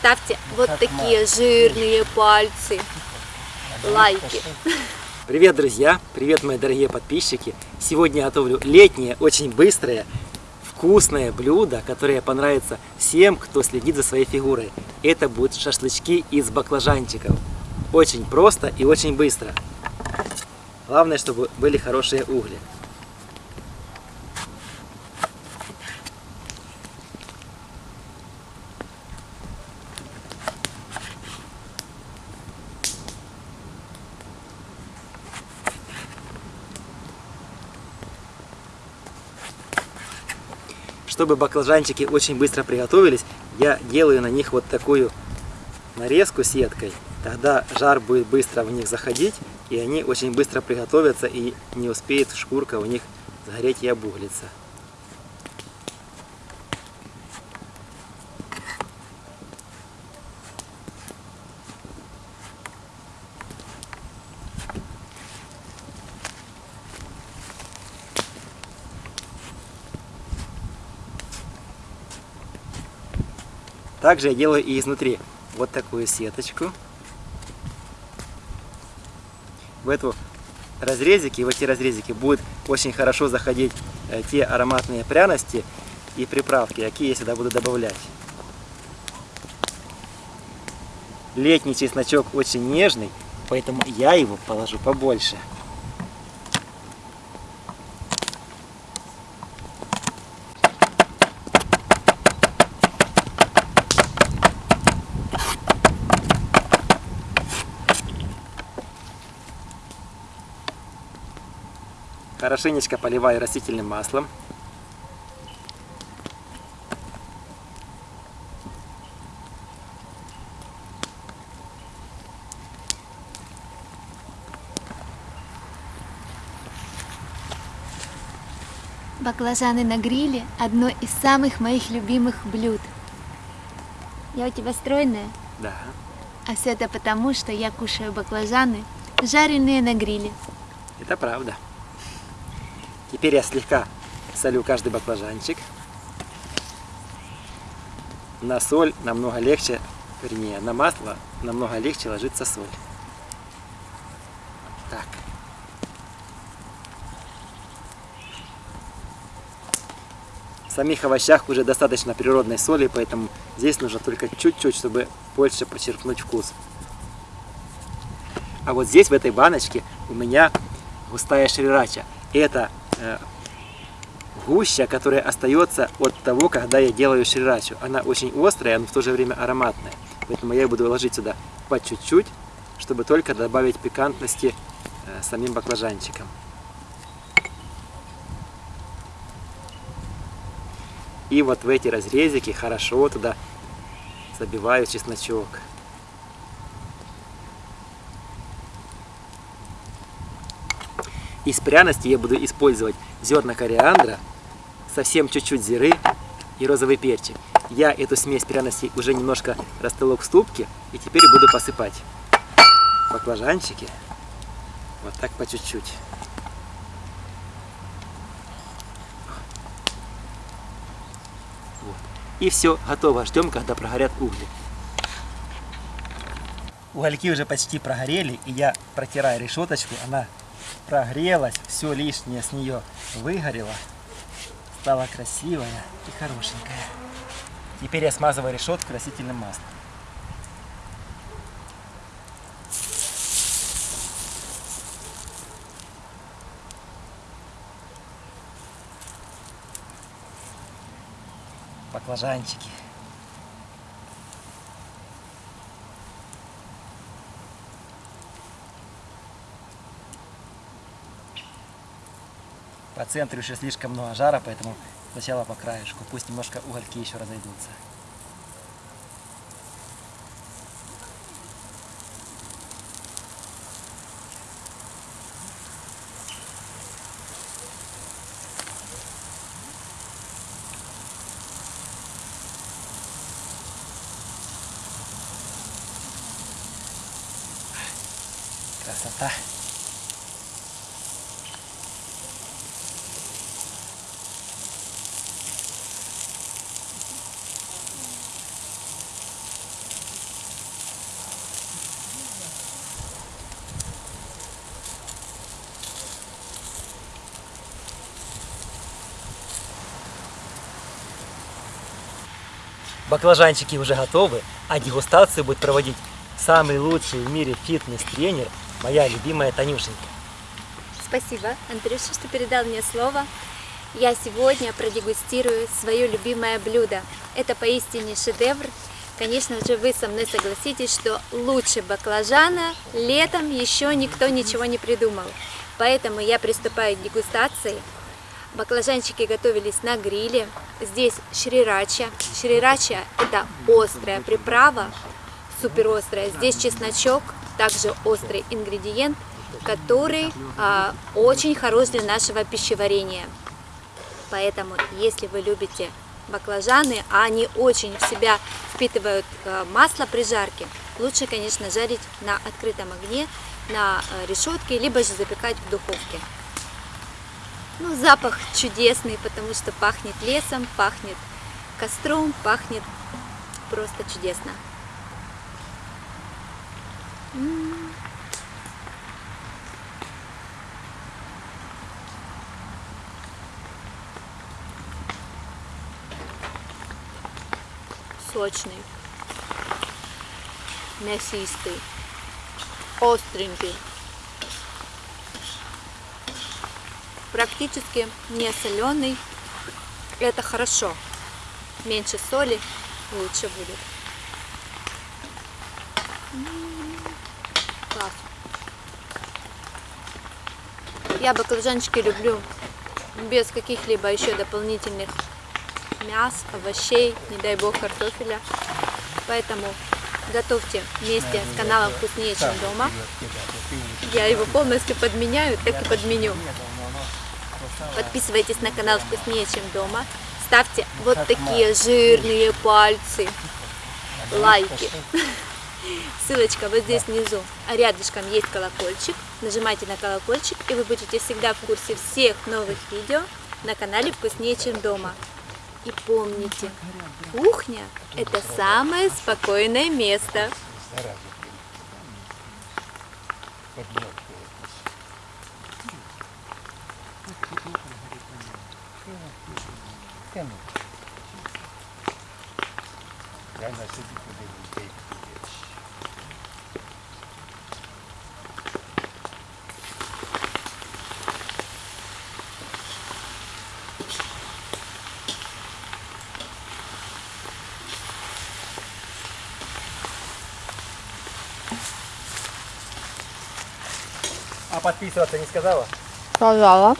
ставьте вот такие жирные пальцы. Лайки. Привет, друзья! Привет, мои дорогие подписчики! Сегодня я готовлю летнее, очень быстрое, вкусное блюдо, которое понравится всем, кто следит за своей фигурой. Это будут шашлычки из баклажанчиков. Очень просто и очень быстро. Главное, чтобы были хорошие угли. Чтобы баклажанчики очень быстро приготовились, я делаю на них вот такую нарезку сеткой. Тогда жар будет быстро в них заходить, и они очень быстро приготовятся, и не успеет шкурка у них сгореть и обуглиться. Также я делаю и изнутри вот такую сеточку. В эту разрезики, в эти разрезики будет очень хорошо заходить э, те ароматные пряности и приправки, какие я сюда буду добавлять. Летний чесночок очень нежный, поэтому я его положу побольше. Хорошенечко поливаю растительным маслом. Баклажаны на гриле – одно из самых моих любимых блюд. Я у тебя стройная? Да. А все это потому, что я кушаю баклажаны, жареные на гриле. Это правда. Теперь я слегка солю каждый баклажанчик. На соль намного легче, вернее, на масло намного легче ложится соль. Так. В самих овощах уже достаточно природной соли, поэтому здесь нужно только чуть-чуть, чтобы больше подчеркнуть вкус. А вот здесь, в этой баночке, у меня густая шрирача. Это гуща, которая остается от того, когда я делаю шрирачу. Она очень острая, но в то же время ароматная. Поэтому я буду ложить сюда по чуть-чуть, чтобы только добавить пикантности э, самим баклажанчикам. И вот в эти разрезики хорошо туда забиваю чесночок. Из пряностей я буду использовать зерна кориандра, совсем чуть-чуть зиры и розовый перчик. Я эту смесь пряностей уже немножко растолок в ступке и теперь буду посыпать баклажанчики вот так по чуть-чуть. Вот. И все, готово. Ждем, когда прогорят угли. Угольки уже почти прогорели, и я протираю решеточку. Она прогрелась, все лишнее с нее выгорело. Стала красивая и хорошенькая. Теперь я смазываю решетку растительным маслом. Баклажанчики. По центру еще слишком много жара, поэтому сначала по краешку. Пусть немножко угольки еще разойдутся. Красота! Баклажанчики уже готовы, а дегустацию будет проводить самый лучший в мире фитнес-тренер, моя любимая Танюшенька. Спасибо, Андрюша, что передал мне слово. Я сегодня продегустирую свое любимое блюдо. Это поистине шедевр. Конечно же, вы со мной согласитесь, что лучше баклажана летом еще никто ничего не придумал. Поэтому я приступаю к дегустации. Баклажанчики готовились на гриле. Здесь шрирача. Шрирача – это острая приправа, супер острая. Здесь чесночок, также острый ингредиент, который а, очень хорош для нашего пищеварения. Поэтому, если вы любите баклажаны, а они очень в себя впитывают а, масло при жарке, лучше, конечно, жарить на открытом огне, на а, решетке, либо же запекать в духовке. Ну, запах чудесный, потому что пахнет лесом, пахнет костром, пахнет просто чудесно. Сочный, мясистый, остренький. Практически не соленый. Это хорошо. Меньше соли лучше будет. Класс. Я баклажанчики люблю без каких-либо еще дополнительных мяс, овощей, не дай бог картофеля. Поэтому готовьте вместе с каналом «Вкуснее, чем дома». Я его полностью подменяю, так и подменю. Подписывайтесь на канал «Вкуснее, чем дома». Ставьте вот такие жирные пальцы, лайки. Ссылочка вот здесь внизу. А рядышком есть колокольчик. Нажимайте на колокольчик, и вы будете всегда в курсе всех новых видео на канале «Вкуснее, чем дома». И помните, кухня – это самое спокойное место. А подписываться не сказала? Сказала.